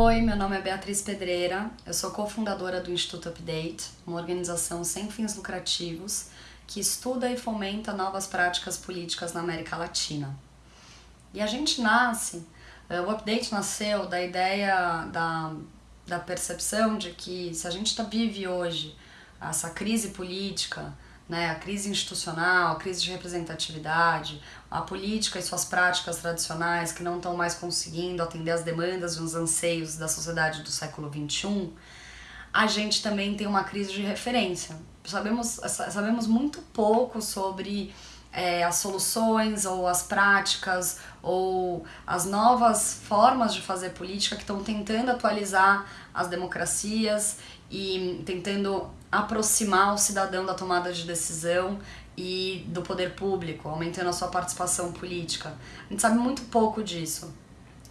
Oi, meu nome é Beatriz Pedreira, eu sou cofundadora do Instituto Update, uma organização sem fins lucrativos que estuda e fomenta novas práticas políticas na América Latina. E a gente nasce, eh, o Update nasceu da ideia da, da percepção de que se a gente tá, vive hoje essa crise política, né, a crise institucional, a crise de representatividade, a política e suas práticas tradicionais que não estão mais conseguindo atender as demandas e os anseios da sociedade do século XXI, a gente também tem uma crise de referência. Sabemos, sabemos muito pouco sobre é, as soluções ou as práticas ou as novas formas de fazer política que estão tentando atualizar as democracias e tentando aproximar o cidadão da tomada de decisão e do poder público, aumentando a sua participação política. A gente sabe muito pouco disso.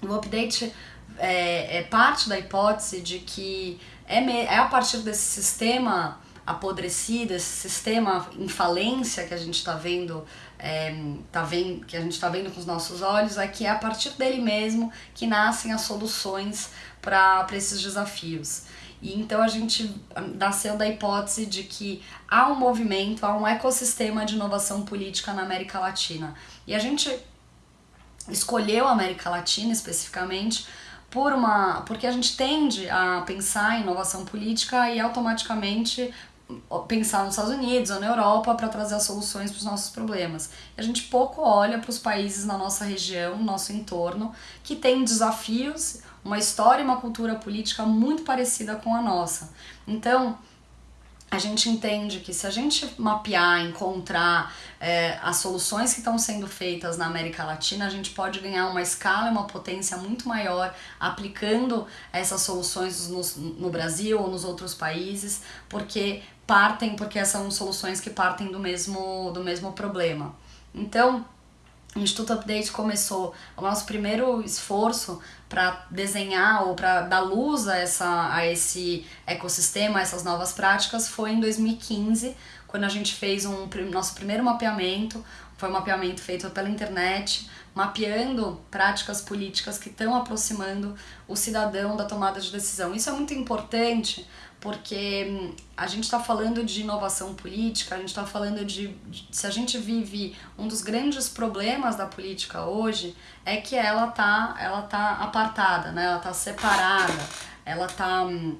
O update é, é parte da hipótese de que é, é a partir desse sistema apodrecido, esse sistema em falência que a gente está vendo, é, tá vendo, que a gente está vendo com os nossos olhos, é que é a partir dele mesmo que nascem as soluções para esses desafios. E então a gente nasceu da hipótese de que há um movimento, há um ecossistema de inovação política na América Latina. E a gente escolheu a América Latina especificamente por uma porque a gente tende a pensar em inovação política e automaticamente pensar nos Estados Unidos ou na Europa para trazer as soluções para os nossos problemas. A gente pouco olha para os países na nossa região, no nosso entorno, que têm desafios uma história e uma cultura política muito parecida com a nossa. Então, a gente entende que se a gente mapear, encontrar é, as soluções que estão sendo feitas na América Latina, a gente pode ganhar uma escala e uma potência muito maior aplicando essas soluções no, no Brasil ou nos outros países, porque partem, porque são soluções que partem do mesmo, do mesmo problema. Então, o Instituto Update começou o nosso primeiro esforço para desenhar ou para dar luz a, essa, a esse ecossistema, a essas novas práticas, foi em 2015, quando a gente fez um nosso primeiro mapeamento, foi um mapeamento feito pela internet, mapeando práticas políticas que estão aproximando o cidadão da tomada de decisão. Isso é muito importante porque hum, a gente está falando de inovação política, a gente está falando de, de, se a gente vive um dos grandes problemas da política hoje é que ela tá ela tá apartada, né? Ela tá separada, ela tá hum,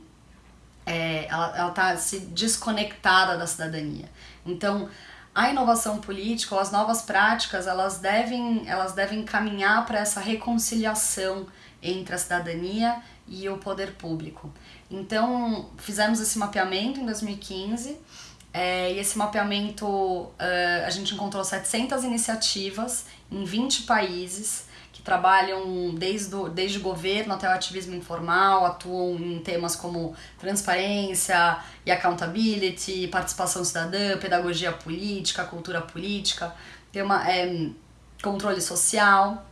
é, ela, ela tá se desconectada da cidadania. Então a inovação política ou as novas práticas elas devem, elas devem caminhar para essa reconciliação entre a cidadania e o poder público. Então, fizemos esse mapeamento em 2015 é, e esse mapeamento uh, a gente encontrou 700 iniciativas em 20 países trabalham desde, o, desde o governo até o ativismo informal, atuam em temas como transparência e accountability, participação cidadã, pedagogia política, cultura política, tem uma, é, controle social,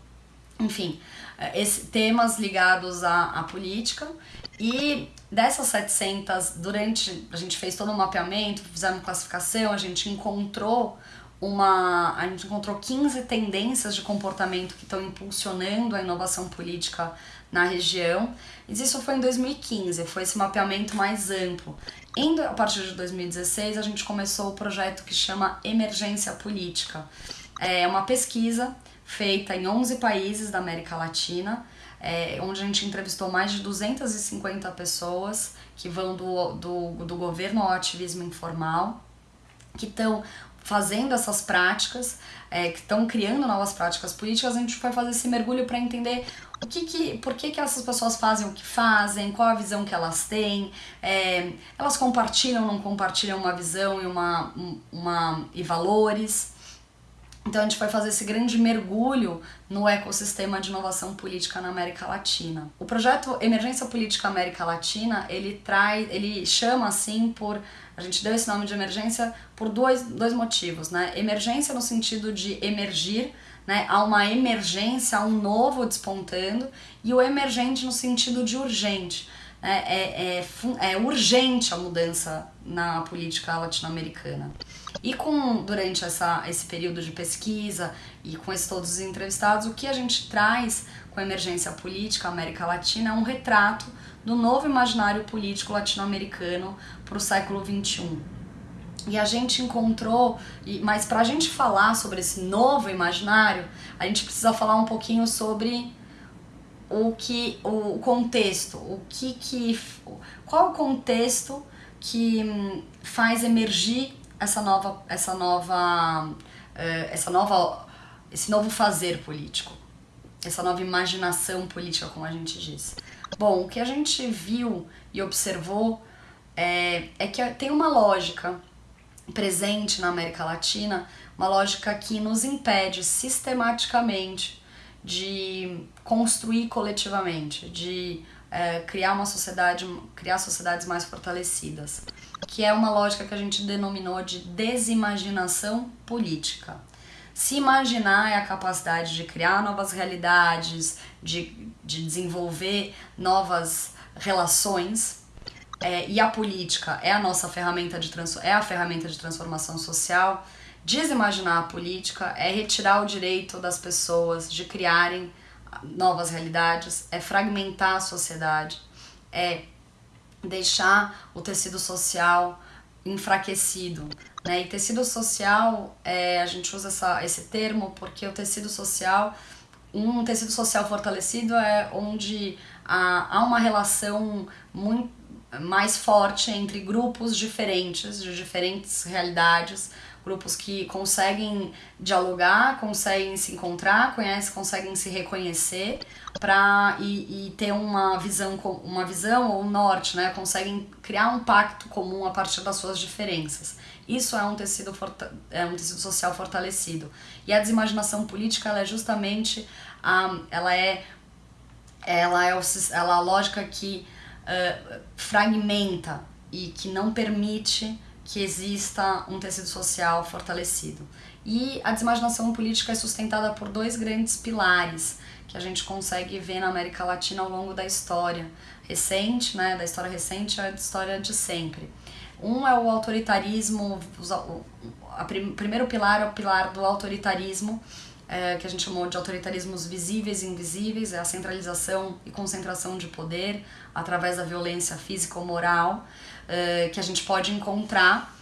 enfim, esse, temas ligados à, à política. E dessas 700, durante a gente fez todo um mapeamento, fizemos classificação, a gente encontrou uma. A gente encontrou 15 tendências de comportamento que estão impulsionando a inovação política na região. E isso foi em 2015, foi esse mapeamento mais amplo. Indo a partir de 2016, a gente começou o projeto que chama Emergência Política. É uma pesquisa feita em 11 países da América Latina, é, onde a gente entrevistou mais de 250 pessoas que vão do, do, do governo ao ativismo informal, que estão fazendo essas práticas, é, que estão criando novas práticas políticas, a gente vai fazer esse mergulho para entender o que que, por que, que essas pessoas fazem o que fazem, qual a visão que elas têm, é, elas compartilham ou não compartilham uma visão e, uma, uma, e valores. Então a gente vai fazer esse grande mergulho no ecossistema de inovação política na América Latina. O projeto Emergência Política América Latina, ele traz, ele chama assim por a gente deu esse nome de emergência por dois, dois motivos, né? Emergência no sentido de emergir, né? Há uma emergência, há um novo despontando, e o emergente no sentido de urgente. É, é, é, é urgente a mudança na política latino-americana. E com durante essa, esse período de pesquisa e com esses todos os entrevistados, o que a gente traz com a emergência política América Latina é um retrato do novo imaginário político latino-americano para o século XXI. E a gente encontrou, mas para a gente falar sobre esse novo imaginário, a gente precisa falar um pouquinho sobre o que o contexto, o que que qual o contexto que hum, faz emergir essa nova essa nova eh, essa nova esse novo fazer político, essa nova imaginação política, como a gente diz. Bom, o que a gente viu e observou é, é que tem uma lógica presente na América Latina, uma lógica que nos impede sistematicamente de construir coletivamente, de é, criar uma sociedade, criar sociedades mais fortalecidas, que é uma lógica que a gente denominou de desimaginação política. Se imaginar é a capacidade de criar novas realidades, de, de desenvolver novas relações, é, e a política é a nossa ferramenta de é a ferramenta de transformação social. Desimaginar a política é retirar o direito das pessoas de criarem novas realidades, é fragmentar a sociedade, é deixar o tecido social enfraquecido. Né? E tecido social, é, a gente usa essa, esse termo porque o tecido social, um tecido social fortalecido é onde há, há uma relação muito mais forte entre grupos diferentes, de diferentes realidades, grupos que conseguem dialogar, conseguem se encontrar, conhecem, conseguem se reconhecer para e, e, ter uma visão uma visão ou um norte, né? Conseguem criar um pacto comum a partir das suas diferenças. Isso é um tecido é um tecido social fortalecido. E a desimaginação política ela é justamente a ela é ela é, ela é a lógica que uh, fragmenta e que não permite que exista um tecido social fortalecido. E a desimaginação política é sustentada por dois grandes pilares que a gente consegue ver na América Latina ao longo da história recente, né, da história recente à história de sempre. Um é o autoritarismo, o primeiro pilar é o pilar do autoritarismo, é, que a gente chamou de autoritarismos visíveis e invisíveis, é a centralização e concentração de poder através da violência física ou moral, é, que a gente pode encontrar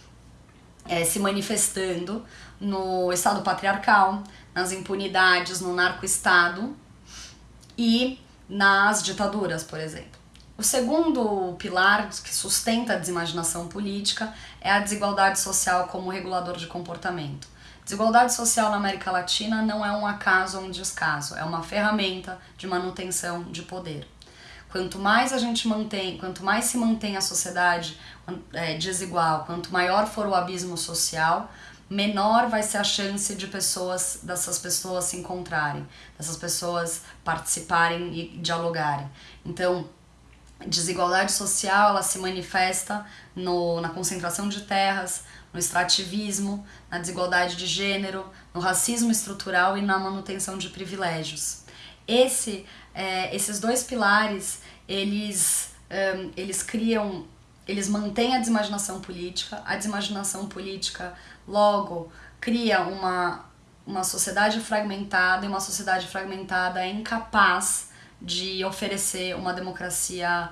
é, se manifestando no Estado patriarcal, nas impunidades, no narco-estado e nas ditaduras, por exemplo. O segundo pilar que sustenta a desimaginação política é a desigualdade social como regulador de comportamento. Desigualdade social na América Latina não é um acaso ou um descaso, é uma ferramenta de manutenção de poder. Quanto mais a gente mantém, quanto mais se mantém a sociedade é, desigual, quanto maior for o abismo social, menor vai ser a chance de pessoas dessas pessoas se encontrarem, dessas pessoas participarem e dialogarem. Então, desigualdade social ela se manifesta no, na concentração de terras, no extrativismo, na desigualdade de gênero, no racismo estrutural e na manutenção de privilégios. Esse, é, esses dois pilares, eles, um, eles criam, eles mantêm a desimaginação política. A desimaginação política, logo, cria uma, uma sociedade fragmentada e uma sociedade fragmentada é incapaz de oferecer uma democracia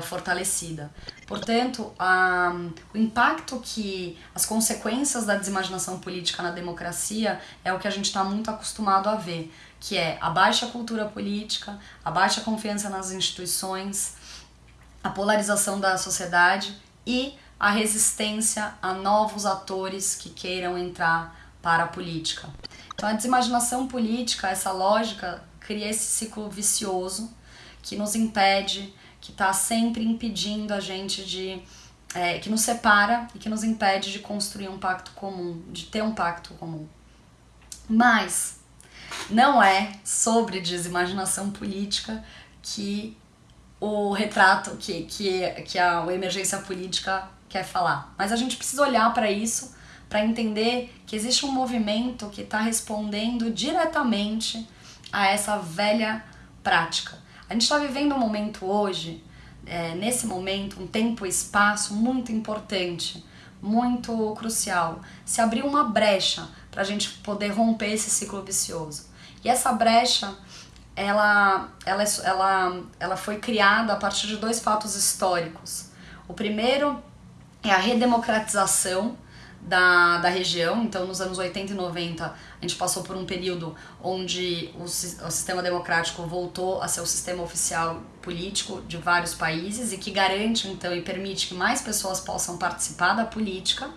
fortalecida. Portanto, a, o impacto que as consequências da desimaginação política na democracia é o que a gente está muito acostumado a ver, que é a baixa cultura política, a baixa confiança nas instituições, a polarização da sociedade e a resistência a novos atores que queiram entrar para a política. Então, a desimaginação política, essa lógica, cria esse ciclo vicioso que nos impede que está sempre impedindo a gente de. É, que nos separa e que nos impede de construir um pacto comum, de ter um pacto comum. Mas não é sobre desimaginação política que o retrato, que, que, que a, a emergência política quer falar. Mas a gente precisa olhar para isso para entender que existe um movimento que está respondendo diretamente a essa velha prática. A gente está vivendo um momento hoje é, nesse momento, um tempo e espaço muito importante, muito crucial. Se abriu uma brecha para a gente poder romper esse ciclo vicioso. E essa brecha, ela, ela, ela, ela foi criada a partir de dois fatos históricos. O primeiro é a redemocratização da, da região. Então, nos anos 80 e 90, a gente passou por um período onde o, o sistema democrático voltou a ser o sistema oficial político de vários países e que garante, então, e permite que mais pessoas possam participar da política.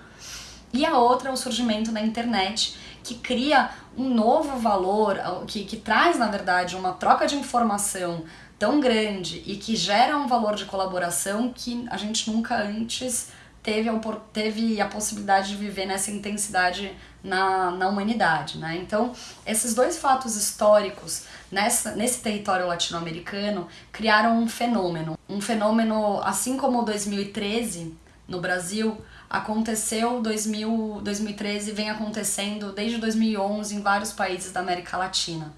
E a outra é o surgimento da internet, que cria um novo valor, que, que traz, na verdade, uma troca de informação tão grande e que gera um valor de colaboração que a gente nunca antes teve a, teve a possibilidade de viver nessa intensidade na, na humanidade. Né? Então, esses dois fatos históricos nessa, nesse território latino-americano criaram um fenômeno. Um fenômeno, assim como 2013 no Brasil, aconteceu 2000, 2013 vem acontecendo desde 2011 em vários países da América Latina.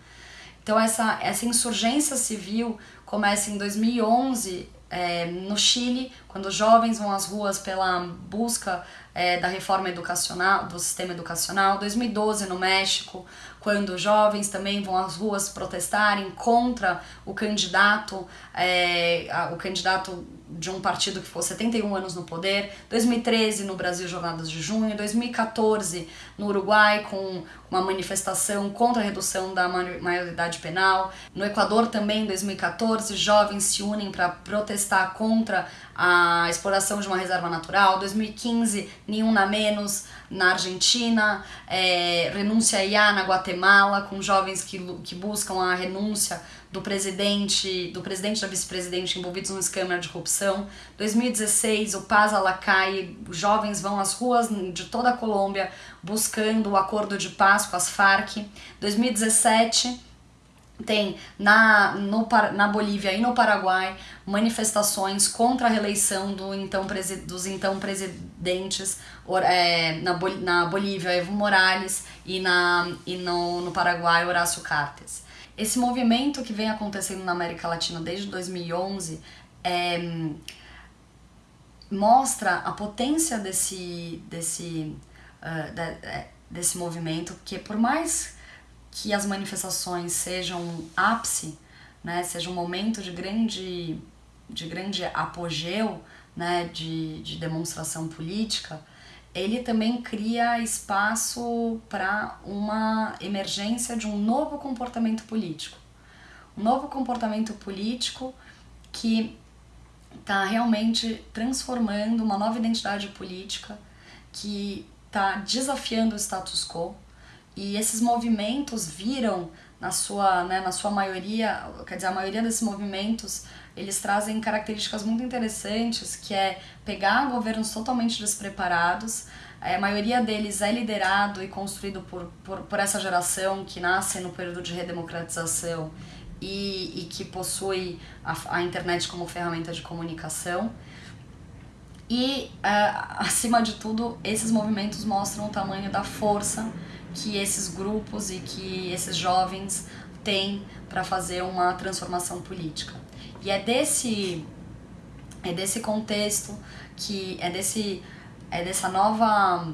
Então essa, essa insurgência civil começa em 2011 é, no Chile, quando jovens vão às ruas pela busca é, da reforma educacional, do sistema educacional, 2012 no México, quando jovens também vão às ruas protestarem contra o candidato, é, o candidato de um partido que ficou 71 anos no poder, 2013 no Brasil Jornadas de Junho, 2014 no Uruguai com uma manifestação contra a redução da maioridade penal, no Equador também em 2014 jovens se unem para protestar contra a exploração de uma reserva natural, 2015 nenhum na menos na Argentina, é, renúncia IA na Guatemala com jovens que, que buscam a renúncia do presidente, do presidente da vice-presidente envolvidos num escândalo de corrupção. 2016, o Paz Alacai, jovens vão às ruas de toda a Colômbia buscando o acordo de paz com as Farc. 2017, tem na, no, na Bolívia e no Paraguai manifestações contra a reeleição do então, dos então presidentes é, na, na Bolívia, Evo Morales, e, na, e no, no Paraguai, Horácio Cartes. Esse movimento que vem acontecendo na América Latina desde 2011 é, mostra a potência desse, desse, uh, de, desse movimento, que por mais que as manifestações sejam ápice, né, seja um momento de grande, de grande apogeu né, de, de demonstração política, ele também cria espaço para uma emergência de um novo comportamento político. Um novo comportamento político que está realmente transformando uma nova identidade política, que está desafiando o status quo. E esses movimentos viram, na sua, né, na sua maioria, quer dizer, a maioria desses movimentos eles trazem características muito interessantes, que é pegar governos totalmente despreparados, é, a maioria deles é liderado e construído por, por, por essa geração que nasce no período de redemocratização e, e que possui a, a internet como ferramenta de comunicação. E, uh, acima de tudo, esses movimentos mostram o tamanho da força que esses grupos e que esses jovens têm para fazer uma transformação política. E é desse é desse contexto que é desse é dessa nova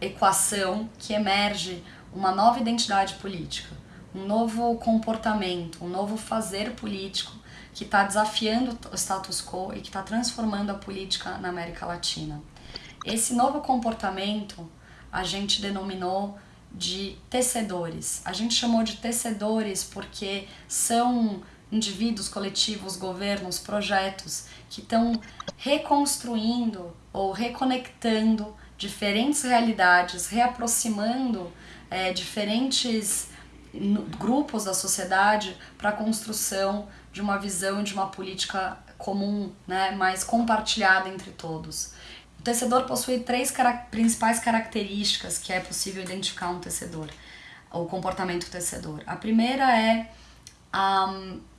equação que emerge uma nova identidade política, um novo comportamento, um novo fazer político que está desafiando o status quo e que está transformando a política na América Latina. Esse novo comportamento a gente denominou de tecedores. A gente chamou de tecedores porque são indivíduos, coletivos, governos, projetos que estão reconstruindo ou reconectando diferentes realidades, reaproximando é, diferentes grupos da sociedade para a construção de uma visão de uma política comum, né, mais compartilhada entre todos. Tecedor possui três cara principais características que é possível identificar um tecedor, o comportamento tecedor. A primeira é a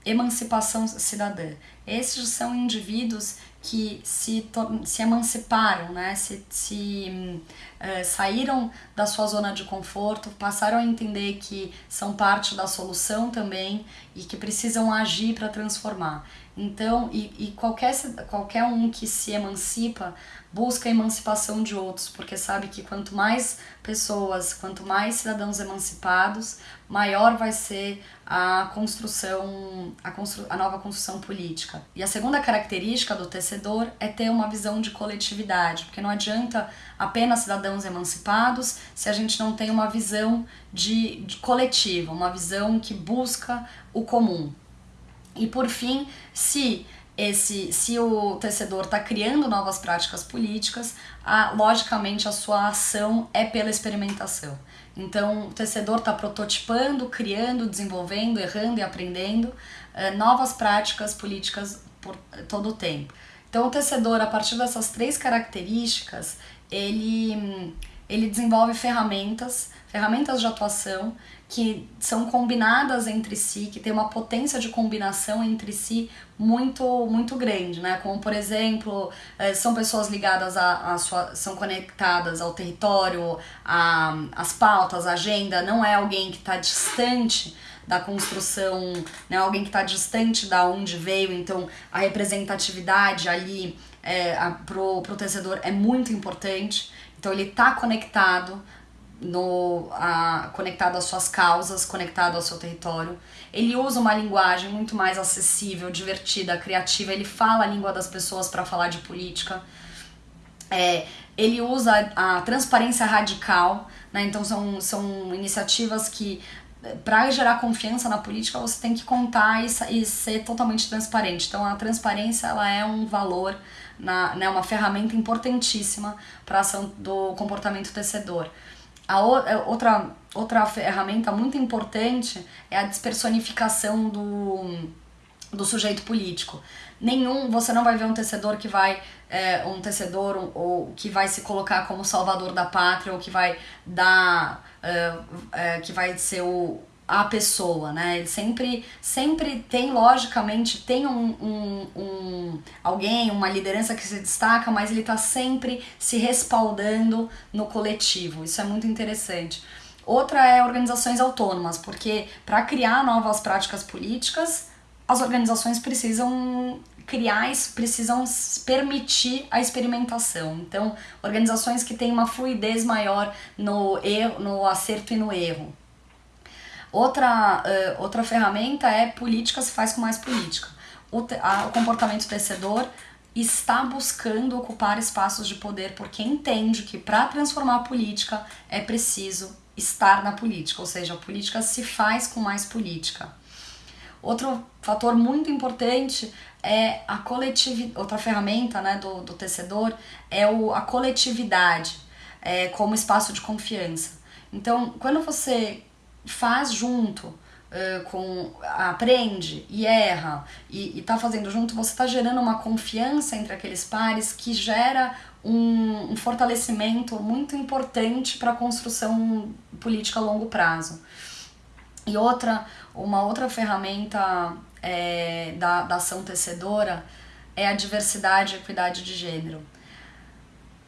emancipação cidadã. Esses são indivíduos que se, se emanciparam, né? se, se uh, saíram da sua zona de conforto, passaram a entender que são parte da solução também e que precisam agir para transformar. Então, e, e qualquer, qualquer um que se emancipa busca a emancipação de outros, porque sabe que quanto mais pessoas, quanto mais cidadãos emancipados, maior vai ser a construção, a, a nova construção política. E a segunda característica do tecedor é ter uma visão de coletividade, porque não adianta apenas cidadãos emancipados se a gente não tem uma visão de, de coletiva, uma visão que busca o comum. E por fim, se esse, se o tecedor está criando novas práticas políticas, a, logicamente a sua ação é pela experimentação. Então, o tecedor está prototipando, criando, desenvolvendo, errando e aprendendo eh, novas práticas políticas por todo o tempo. Então, o tecedor, a partir dessas três características, ele, ele desenvolve ferramentas, ferramentas de atuação que são combinadas entre si, que tem uma potência de combinação entre si muito muito grande, né? Como por exemplo, eh, são pessoas ligadas a, a sua, são conectadas ao território, as pautas, a agenda, não é alguém que está distante da construção, né? Alguém que está distante da onde veio, então a representatividade ali é, a, pro, pro tecedor é muito importante. Então ele está conectado no, a, conectado às suas causas, conectado ao seu território. Ele usa uma linguagem muito mais acessível, divertida, criativa. Ele fala a língua das pessoas para falar de política. É, ele usa a transparência radical, né? então são, são iniciativas que para gerar confiança na política você tem que contar e, e, ser totalmente transparente. Então a transparência ela é um valor, na, né, uma ferramenta importantíssima para ação do comportamento tecedor. A é, outra, outra ferramenta muito importante é a despersonificação do, do sujeito político. Nenhum, você não vai ver um tecedor que vai, é, um tecedor um, ou que vai se colocar como salvador da pátria ou que vai dar, é, é, que vai ser o, a pessoa, né? Ele sempre, sempre tem, logicamente, tem um, um, um, alguém, uma liderança que se destaca, mas ele está sempre se respaldando no coletivo. Isso é muito interessante. Outra é organizações autônomas, porque para criar novas práticas políticas, as organizações precisam criar, precisam permitir a experimentação. Então, organizações que têm uma fluidez maior no erro, no acerto e no erro. Outra, uh, outra ferramenta é política se faz com mais política. O, a, o comportamento tecedor está buscando ocupar espaços de poder porque entende que para transformar a política é preciso estar na política, ou seja, a política se faz com mais política. Outro fator muito importante é a coletividade, outra ferramenta né, do, do tecedor é o, a coletividade é, como espaço de confiança. Então, quando você faz junto, uh, com aprende e erra e, está fazendo junto, você está gerando uma confiança entre aqueles pares que gera um, um fortalecimento muito importante para a construção política a longo prazo. E outra, uma outra ferramenta é, da, da ação tecedora é a diversidade e equidade de gênero.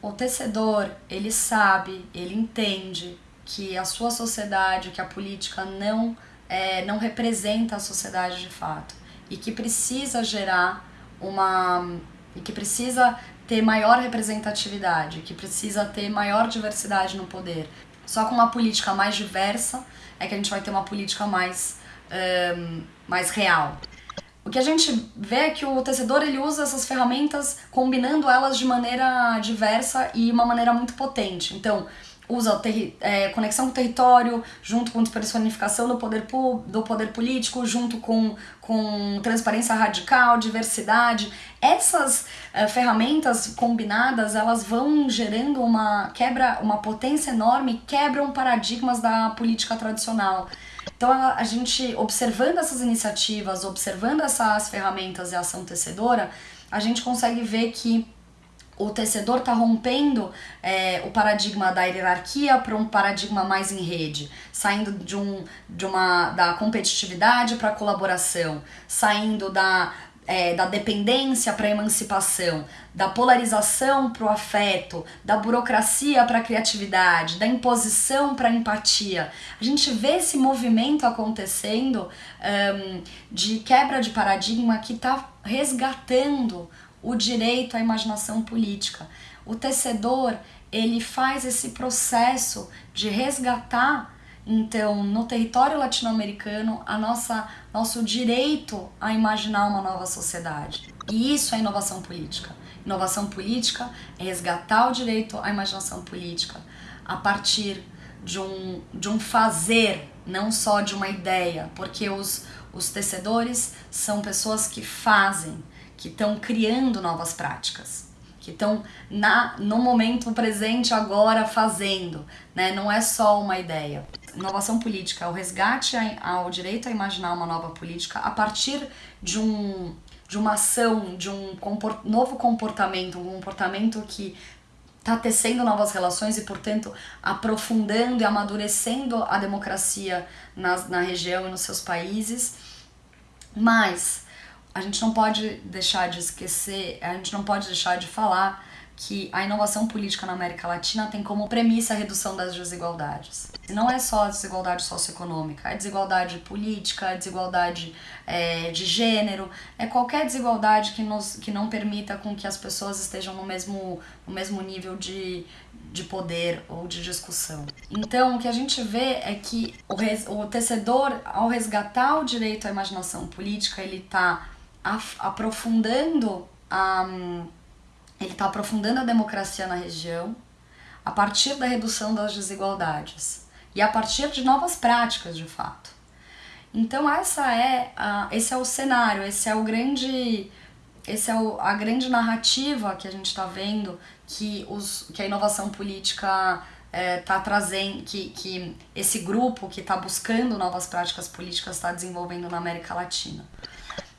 O tecedor, ele sabe, ele entende que a sua sociedade, que a política não, é, não representa a sociedade de fato e que precisa gerar uma. e que precisa ter maior representatividade, que precisa ter maior diversidade no poder. Só com uma política mais diversa é que a gente vai ter uma política mais, um, mais real. O que a gente vê é que o tecedor ele usa essas ferramentas combinando elas de maneira diversa e uma maneira muito potente. Então, usa é, conexão com o território, junto com personificação do poder, do poder político, junto com, com transparência radical, diversidade. Essas é, ferramentas combinadas, elas vão gerando uma quebra, uma potência enorme, quebram paradigmas da política tradicional. Então a, a gente, observando essas iniciativas, observando essas ferramentas e ação tecedora, a gente consegue ver que o tecedor está rompendo é, o paradigma da hierarquia para um paradigma mais em rede, saindo de, um, de uma, da competitividade para a colaboração, saindo da, é, da dependência para a emancipação, da polarização para o afeto, da burocracia para a criatividade, da imposição para a empatia. A gente vê esse movimento acontecendo um, de quebra de paradigma que está resgatando o direito à imaginação política. O tecedor ele faz esse processo de resgatar então no território latino-americano a nossa nosso direito a imaginar uma nova sociedade. E isso é inovação política. Inovação política é resgatar o direito à imaginação política a partir de um, de um fazer, não só de uma ideia, porque os, os tecedores são pessoas que fazem, que estão criando novas práticas, que estão no momento presente agora fazendo, né? Não é só uma ideia. Inovação política é o resgate ao direito a imaginar uma nova política a partir de um de uma ação, de um comport novo comportamento, um comportamento que está tecendo novas relações e, portanto, aprofundando e amadurecendo a democracia na, na região e nos seus países. Mas a gente não pode deixar de esquecer, a gente não pode deixar de falar que a inovação política na América Latina tem como premissa a redução das desigualdades. Não é só a desigualdade socioeconômica, é desigualdade política, é desigualdade é, de gênero, é qualquer desigualdade que, nos, que não permita com que as pessoas estejam no mesmo, no mesmo nível de, de poder ou de discussão. Então, o que a gente vê é que o, res, o tecedor, ao resgatar o direito à imaginação política, ele está aprofundando a ele está aprofundando a democracia na região a partir da redução das desigualdades e a partir de novas práticas, de fato. Então essa é a, esse é o cenário, esse é o grande esse é o, a grande narrativa que a gente está vendo que, os, que a inovação política está é, trazendo, que, que esse grupo que está buscando novas práticas políticas está desenvolvendo na América Latina.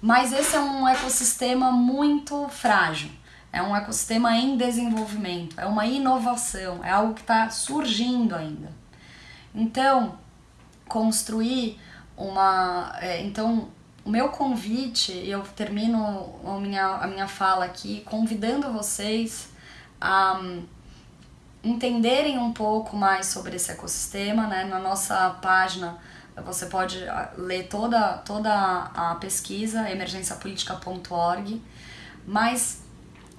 Mas esse é um ecossistema muito frágil é um ecossistema em desenvolvimento, é uma inovação, é algo que está surgindo ainda. Então, construir uma. É, então, o meu convite, eu termino a minha, a minha fala aqui convidando vocês a um, entenderem um pouco mais sobre esse ecossistema, né? Na nossa página você pode ah, ler toda, toda a pesquisa, emergenciapolitica.org, mas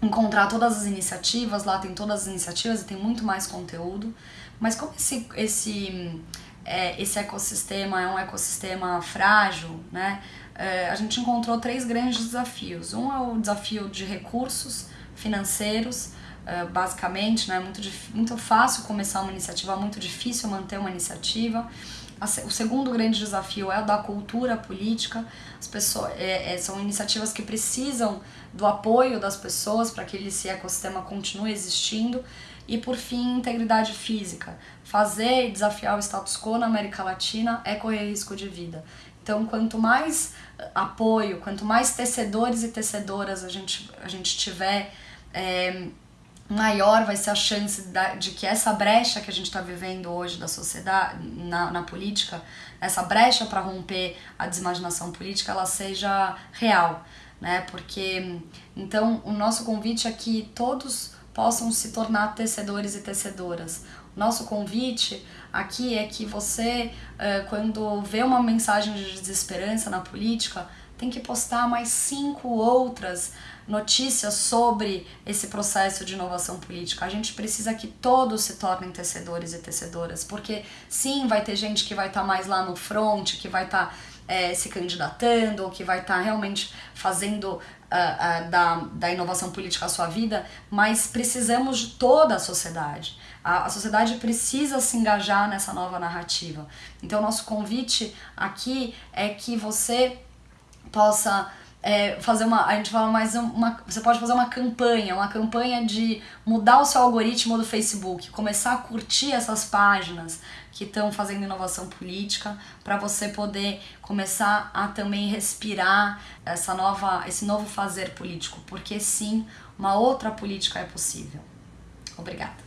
encontrar todas as iniciativas, lá tem todas as iniciativas e tem muito mais conteúdo. Mas como esse, esse, é, esse ecossistema é um ecossistema frágil, né? É, a gente encontrou três grandes desafios. Um é o desafio de recursos financeiros, é, basicamente, né? Muito, muito fácil começar uma iniciativa, muito difícil manter uma iniciativa. O segundo grande desafio é o da cultura política. As pessoas, é, é, são iniciativas que precisam do apoio das pessoas para que esse ecossistema continue existindo. E por fim, integridade física. Fazer e desafiar o status quo na América Latina é correr risco de vida. Então, quanto mais apoio, quanto mais tecedores e tecedoras a gente, a gente tiver, é, maior vai ser a chance de que essa brecha que a gente está vivendo hoje da sociedade, na, na política, essa brecha para romper a desimaginação política, ela seja real né? Porque então o nosso convite é que todos possam se tornar tecedores e tecedoras. Nosso convite aqui é que você, quando vê uma mensagem de desesperança na política, tem que postar mais cinco outras notícias sobre esse processo de inovação política. A gente precisa que todos se tornem tecedores e tecedoras, porque sim, vai ter gente que vai estar tá mais lá no front, que vai estar tá é, se candidatando ou que vai estar tá realmente fazendo uh, uh, da, da inovação política a sua vida, mas precisamos de toda a sociedade. A, a sociedade precisa se engajar nessa nova narrativa. Então, nosso convite aqui é que você possa é, fazer uma. A gente fala mais uma. Você pode fazer uma campanha, uma campanha de mudar o seu algoritmo do Facebook, começar a curtir essas páginas que estão fazendo inovação política, para você poder começar a também respirar essa nova, esse novo fazer político, porque sim, uma outra política é possível. Obrigada.